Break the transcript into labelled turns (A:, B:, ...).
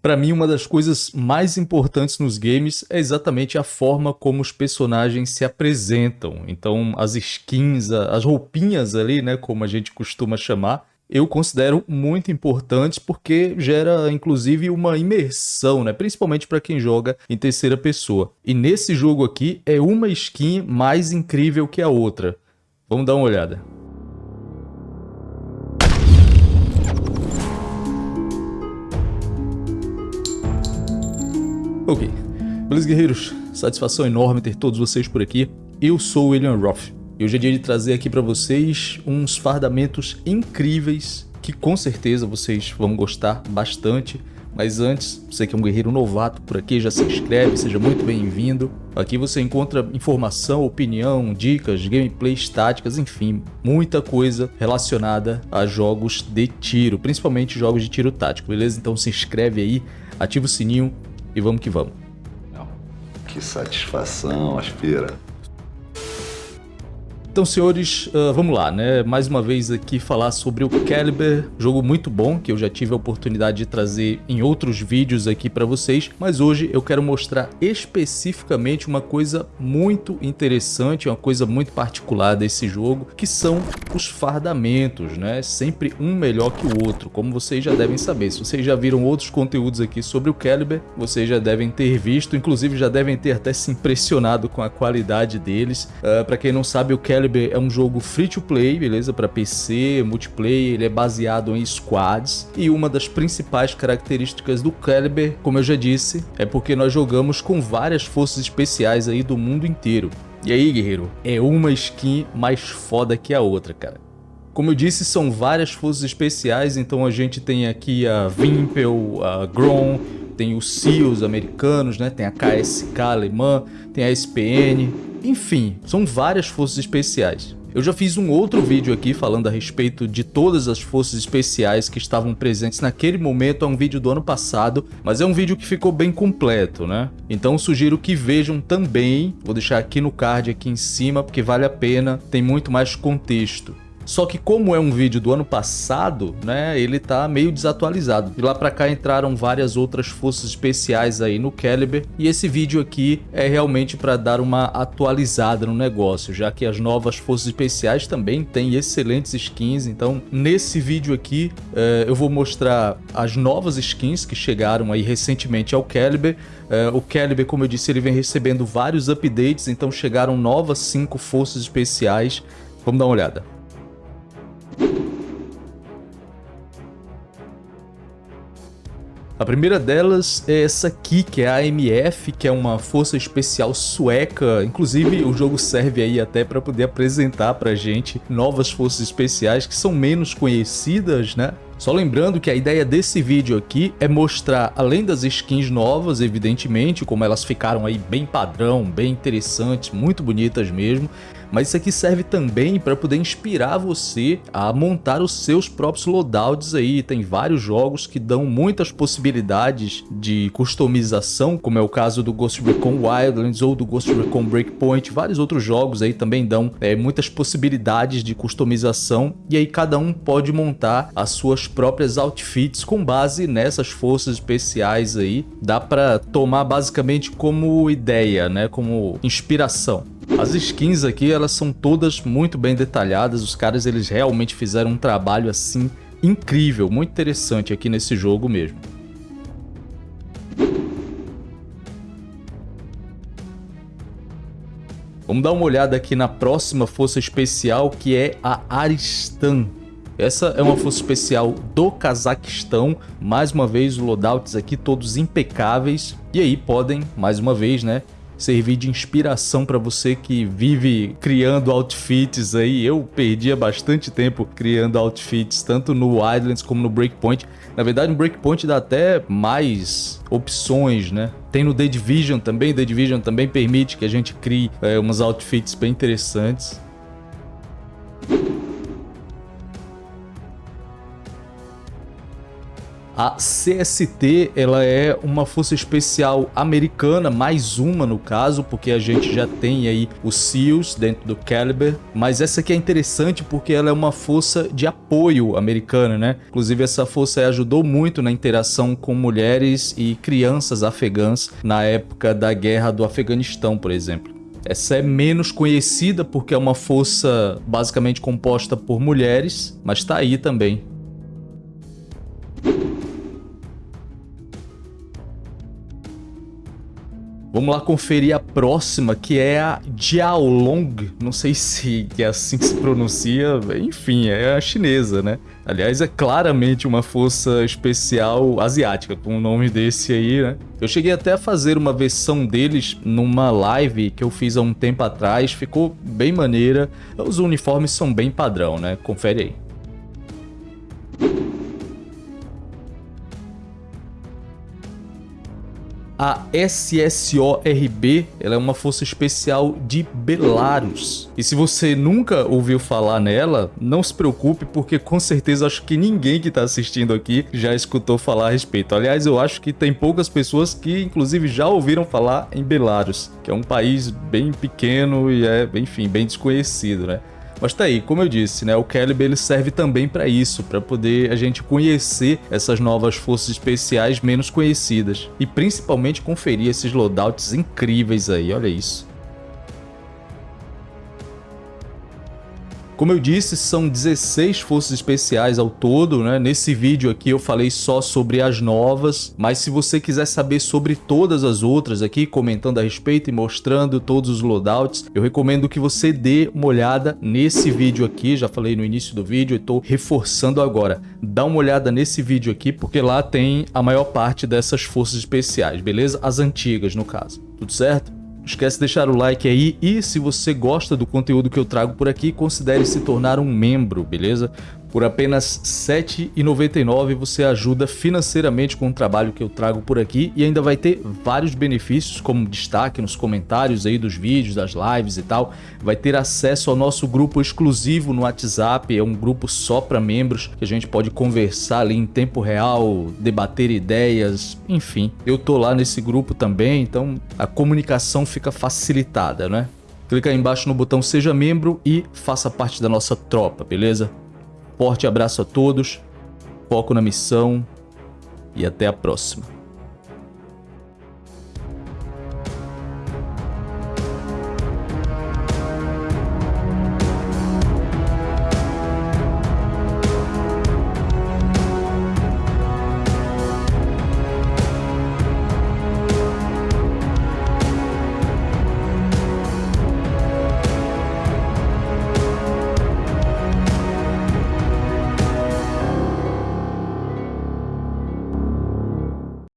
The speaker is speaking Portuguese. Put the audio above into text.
A: Para mim, uma das coisas mais importantes nos games é exatamente a forma como os personagens se apresentam. Então, as skins, as roupinhas ali, né, como a gente costuma chamar, eu considero muito importantes porque gera inclusive uma imersão, né? principalmente para quem joga em terceira pessoa. E nesse jogo aqui é uma skin mais incrível que a outra. Vamos dar uma olhada. Ok. Beleza, guerreiros? Satisfação enorme ter todos vocês por aqui. Eu sou o William Roth. E hoje é dia de trazer aqui para vocês uns fardamentos incríveis que com certeza vocês vão gostar bastante. Mas antes, você que é um guerreiro novato por aqui, já se inscreve, seja muito bem-vindo. Aqui você encontra informação, opinião, dicas, gameplays, táticas, enfim, muita coisa relacionada a jogos de tiro, principalmente jogos de tiro tático, beleza? Então se inscreve aí, ativa o sininho, e vamos que vamos.
B: Que satisfação, Aspira.
A: Então, senhores, uh, vamos lá, né? Mais uma vez aqui falar sobre o Caliber, jogo muito bom que eu já tive a oportunidade de trazer em outros vídeos aqui para vocês, mas hoje eu quero mostrar especificamente uma coisa muito interessante, uma coisa muito particular desse jogo, que são os fardamentos, né? Sempre um melhor que o outro, como vocês já devem saber. Se vocês já viram outros conteúdos aqui sobre o Caliber, vocês já devem ter visto, inclusive já devem ter até se impressionado com a qualidade deles. Uh, para quem não sabe, o Caliber Caliber é um jogo free to play, beleza? Para PC, multiplayer, ele é baseado em squads. E uma das principais características do Caliber, como eu já disse, é porque nós jogamos com várias forças especiais aí do mundo inteiro. E aí, guerreiro, é uma skin mais foda que a outra, cara. Como eu disse, são várias forças especiais, então a gente tem aqui a Vimpel, a Grom, tem os SEALs americanos, né? tem a KSK alemã, tem a SPN, enfim, são várias forças especiais. Eu já fiz um outro vídeo aqui falando a respeito de todas as forças especiais que estavam presentes naquele momento, é um vídeo do ano passado, mas é um vídeo que ficou bem completo, né? Então sugiro que vejam também, vou deixar aqui no card aqui em cima, porque vale a pena, tem muito mais contexto. Só que como é um vídeo do ano passado, né, ele tá meio desatualizado. De lá pra cá entraram várias outras forças especiais aí no Caliber e esse vídeo aqui é realmente para dar uma atualizada no negócio, já que as novas forças especiais também têm excelentes skins, então nesse vídeo aqui é, eu vou mostrar as novas skins que chegaram aí recentemente ao Caliber. É, o Caliber, como eu disse, ele vem recebendo vários updates, então chegaram novas 5 forças especiais. Vamos dar uma olhada. A primeira delas é essa aqui, que é a AMF, que é uma força especial sueca. Inclusive, o jogo serve aí até para poder apresentar pra gente novas forças especiais que são menos conhecidas, né? Só lembrando que a ideia desse vídeo aqui é mostrar, além das skins novas, evidentemente, como elas ficaram aí bem padrão, bem interessantes, muito bonitas mesmo, mas isso aqui serve também para poder inspirar você a montar os seus próprios loadouts aí. Tem vários jogos que dão muitas possibilidades de customização, como é o caso do Ghost Recon Wildlands ou do Ghost Recon Breakpoint. Vários outros jogos aí também dão é, muitas possibilidades de customização e aí cada um pode montar as suas próprias outfits com base nessas forças especiais aí. Dá para tomar basicamente como ideia, né, como inspiração. As skins aqui, elas são todas muito bem detalhadas, os caras eles realmente fizeram um trabalho assim incrível, muito interessante aqui nesse jogo mesmo. Vamos dar uma olhada aqui na próxima força especial que é a Aristan. Essa é uma força especial do Cazaquistão, mais uma vez os loadouts aqui todos impecáveis e aí podem, mais uma vez, né, servir de inspiração para você que vive criando outfits aí. Eu perdia bastante tempo criando outfits, tanto no Wildlands como no Breakpoint. Na verdade, no Breakpoint dá até mais opções, né? Tem no The Division também, The Division também permite que a gente crie é, umas outfits bem interessantes. A CST, ela é uma força especial americana, mais uma no caso, porque a gente já tem aí os SEALs dentro do Caliber, mas essa aqui é interessante porque ela é uma força de apoio americana, né? Inclusive essa força ajudou muito na interação com mulheres e crianças afegãs na época da guerra do Afeganistão, por exemplo. Essa é menos conhecida porque é uma força basicamente composta por mulheres, mas está aí também. Vamos lá conferir a próxima, que é a Jiaolong. Não sei se é assim que se pronuncia, enfim, é a chinesa, né? Aliás, é claramente uma força especial asiática, com um nome desse aí, né? Eu cheguei até a fazer uma versão deles numa live que eu fiz há um tempo atrás, ficou bem maneira. Os uniformes são bem padrão, né? Confere aí. A SSORB ela é uma força especial de Belarus. E se você nunca ouviu falar nela, não se preocupe, porque com certeza acho que ninguém que está assistindo aqui já escutou falar a respeito. Aliás, eu acho que tem poucas pessoas que inclusive já ouviram falar em Belarus, que é um país bem pequeno e é, enfim, bem desconhecido, né? Mas tá aí, como eu disse, né, o Calibre ele serve também para isso, para poder a gente conhecer essas novas forças especiais menos conhecidas e principalmente conferir esses loadouts incríveis aí, olha isso. Como eu disse, são 16 forças especiais ao todo, né? Nesse vídeo aqui eu falei só sobre as novas, mas se você quiser saber sobre todas as outras aqui, comentando a respeito e mostrando todos os loadouts, eu recomendo que você dê uma olhada nesse vídeo aqui, já falei no início do vídeo e estou reforçando agora. Dá uma olhada nesse vídeo aqui, porque lá tem a maior parte dessas forças especiais, beleza? As antigas, no caso. Tudo certo? Esquece de deixar o like aí e se você gosta do conteúdo que eu trago por aqui, considere se tornar um membro, beleza? Por apenas R$ 7,99 você ajuda financeiramente com o trabalho que eu trago por aqui e ainda vai ter vários benefícios, como destaque nos comentários aí dos vídeos, das lives e tal. Vai ter acesso ao nosso grupo exclusivo no WhatsApp, é um grupo só para membros, que a gente pode conversar ali em tempo real, debater ideias, enfim. Eu tô lá nesse grupo também, então a comunicação fica facilitada, né? Clica aí embaixo no botão Seja Membro e faça parte da nossa tropa, beleza? Forte abraço a todos, foco na missão e até a próxima.